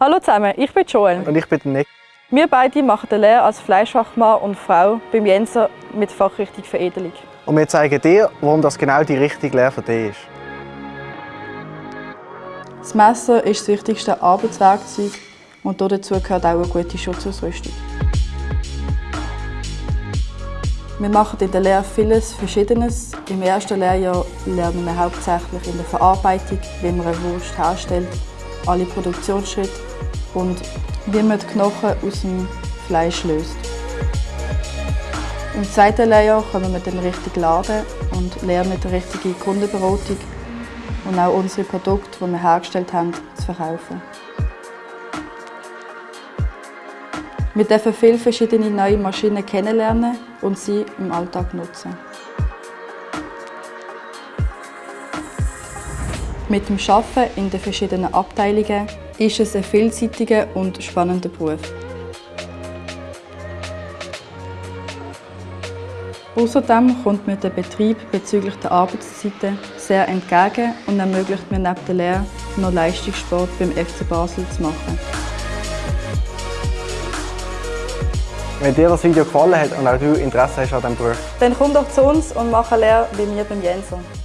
Hallo zusammen, ich bin Joel. Und ich bin der Nick. Wir beide machen die Lehre als Fleischfachmann und Frau beim Jenser mit Fachrichtung Veredelung. Und wir zeigen dir, warum das genau die richtige Lehre für dich ist. Das Messer ist das wichtigste Arbeitswerkzeug und dazu gehört auch eine gute Schutzausrüstung. Wir machen in der Lehre vieles Verschiedenes. Im ersten Lehrjahr lernen wir hauptsächlich in der Verarbeitung, wie man eine Wurst herstellt, alle Produktionsschritte und wie man die Knochen aus dem Fleisch löst. Im zweiten Lehrjahr kommen wir dann richtig laden und lernen die richtige Kundenberatung und auch unsere Produkte, die wir hergestellt haben, zu verkaufen. Wir dürfen viele verschiedene neue Maschinen kennenlernen und sie im Alltag nutzen. Mit dem Arbeiten in den verschiedenen Abteilungen ist es ein vielseitiger und spannender Beruf. Außerdem kommt mir der Betrieb bezüglich der Arbeitszeiten sehr entgegen und ermöglicht mir neben der Lehre noch Leistungssport beim FC Basel zu machen. Wenn dir das Video gefallen hat und auch du Interesse hast an diesem Beruf, Dann komm doch zu uns und mach eine Lehre bei mir beim Jensen.